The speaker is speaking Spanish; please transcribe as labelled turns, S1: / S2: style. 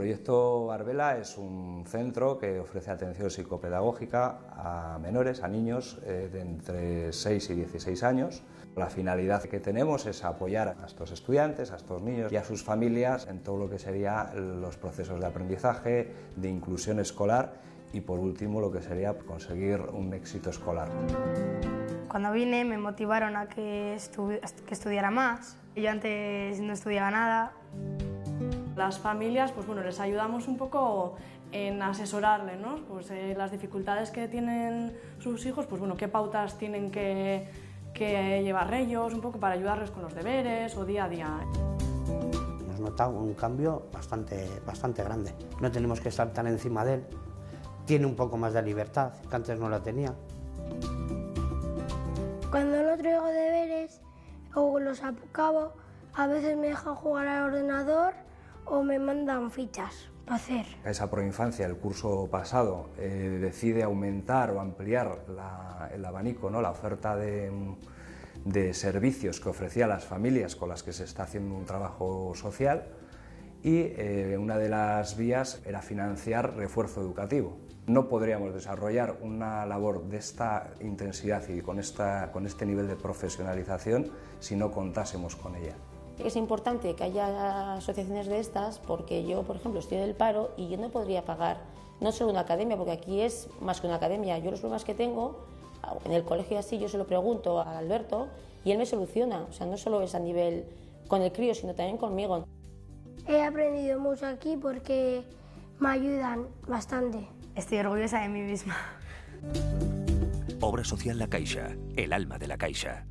S1: proyecto Barbela es un centro que ofrece atención psicopedagógica a menores, a niños eh, de entre 6 y 16 años. La finalidad que tenemos es apoyar a estos estudiantes, a estos niños y a sus familias en todo lo que serían los procesos de aprendizaje, de inclusión escolar y por último lo que sería conseguir un éxito escolar.
S2: Cuando vine me motivaron a que, que estudiara más. Yo antes no estudiaba nada.
S3: Las familias, pues bueno, les ayudamos un poco en asesorarles, ¿no? Pues eh, las dificultades que tienen sus hijos, pues bueno, qué pautas tienen que, que llevar ellos, un poco para ayudarles con los deberes o día a día.
S4: Hemos notado un cambio bastante, bastante grande. No tenemos que estar tan encima de él. Tiene un poco más de libertad, que antes no la tenía.
S5: Cuando no traigo deberes o los acabo, a veces me dejan jugar al ordenador o me mandan fichas para hacer.
S1: Esa proinfancia, el curso pasado, eh, decide aumentar o ampliar el abanico, ¿no? la oferta de, servicios que ofrecía a las familias con las que se está haciendo un trabajo social y eh, una de las vías era financiar refuerzo educativo. No podríamos desarrollar una labor de esta intensidad y con este nivel de profesionalización si no contásemos con ella.
S6: Es importante que haya asociaciones de estas porque yo, por ejemplo, estoy del paro y yo no podría pagar no solo una academia, porque aquí es más que una academia. Yo los problemas que tengo, en el colegio así, yo se lo pregunto a Alberto y él me soluciona. O sea, no solo es a nivel con el crío, sino también conmigo.
S5: He aprendido mucho aquí porque me ayudan bastante.
S2: Estoy orgullosa de mí misma.
S7: Obra social La Caixa, el alma de la Caixa.